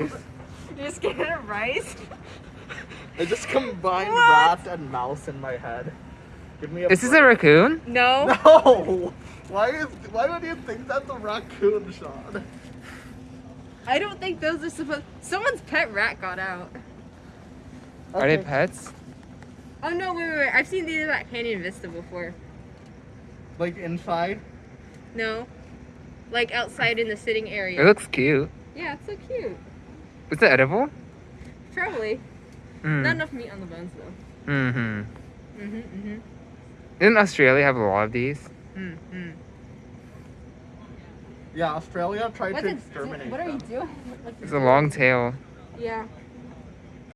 rice. You're scared of rice? I just combined What? rat and mouse in my head. Give me a. Is this a raccoon? No. No. Why is? Why would you think that's a raccoon, Sean? I don't think those are supposed. Someone's pet rat got out. Are they pets? Oh no! Wait, wait, wait! I've seen these at Canyon Vista before. Like inside? No, like outside in the sitting area. It looks cute. Yeah, it's so cute. Is it edible? Probably. Mm. Not enough meat on the bones though. Mm-hmm. Mm-hmm. Mm-hmm. Didn't Australia have a lot of these? Mm-hmm. Yeah, Australia tried What's to it? exterminate What are you doing? Like It's a long tail. Yeah.